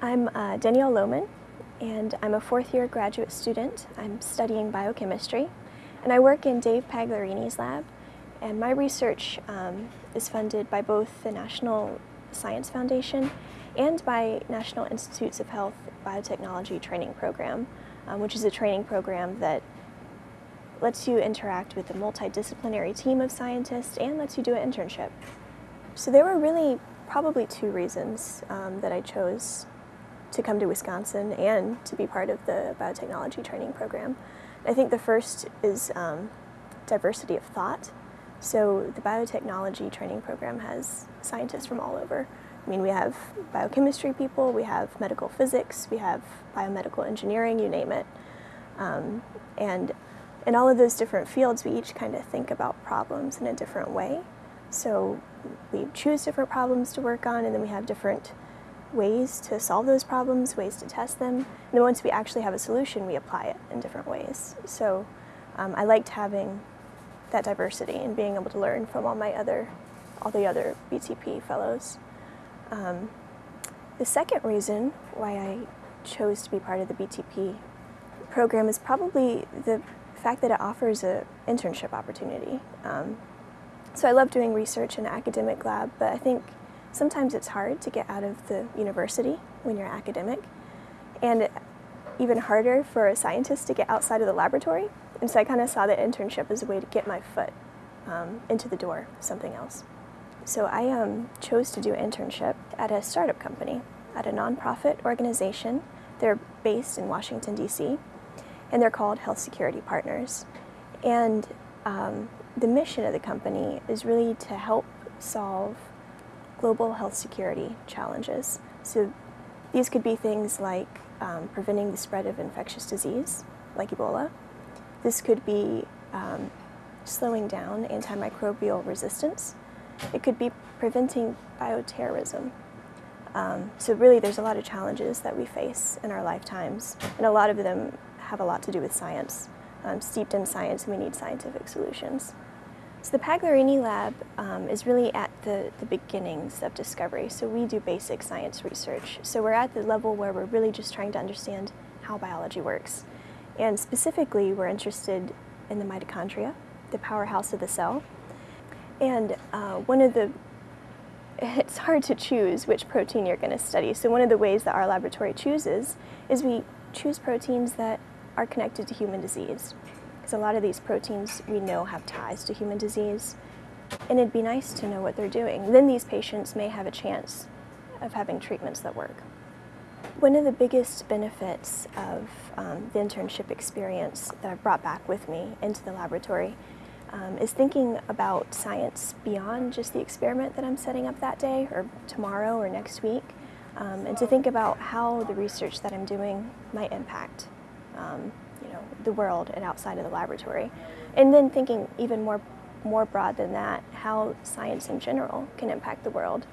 I'm uh, Danielle Lohman, and I'm a fourth year graduate student. I'm studying biochemistry, and I work in Dave Pagliarini's lab. And my research um, is funded by both the National Science Foundation and by National Institutes of Health Biotechnology Training Program, um, which is a training program that lets you interact with a multidisciplinary team of scientists and lets you do an internship. So there were really probably two reasons um, that I chose to come to Wisconsin and to be part of the biotechnology training program. I think the first is um, diversity of thought. So the biotechnology training program has scientists from all over. I mean, we have biochemistry people, we have medical physics, we have biomedical engineering, you name it. Um, and in all of those different fields, we each kind of think about problems in a different way. So we choose different problems to work on, and then we have different ways to solve those problems, ways to test them. And then once we actually have a solution, we apply it in different ways. So um, I liked having that diversity and being able to learn from all my other, all the other BTP fellows. Um, the second reason why I chose to be part of the BTP program is probably the fact that it offers an internship opportunity. Um, so I love doing research in an academic lab, but I think sometimes it's hard to get out of the university when you're academic, and even harder for a scientist to get outside of the laboratory. And so I kind of saw the internship as a way to get my foot um, into the door, something else. So I um, chose to do an internship at a startup company, at a nonprofit organization. They're based in Washington, D.C., and they're called Health Security Partners. And um, the mission of the company is really to help solve global health security challenges. So these could be things like um, preventing the spread of infectious disease, like Ebola. This could be um, slowing down antimicrobial resistance. It could be preventing bioterrorism. Um, so really there's a lot of challenges that we face in our lifetimes, and a lot of them have a lot to do with science. Um, steeped in science, and we need scientific solutions. So the Pagliarini lab um, is really at the, the beginnings of discovery. So we do basic science research. So we're at the level where we're really just trying to understand how biology works. And specifically, we're interested in the mitochondria, the powerhouse of the cell. And uh, one of the, it's hard to choose which protein you're going to study. So one of the ways that our laboratory chooses is we choose proteins that are connected to human disease because a lot of these proteins we know have ties to human disease. And it'd be nice to know what they're doing. Then these patients may have a chance of having treatments that work. One of the biggest benefits of um, the internship experience that I've brought back with me into the laboratory um, is thinking about science beyond just the experiment that I'm setting up that day or tomorrow or next week, um, and to think about how the research that I'm doing might impact um, you know, the world and outside of the laboratory. And then thinking even more, more broad than that, how science in general can impact the world.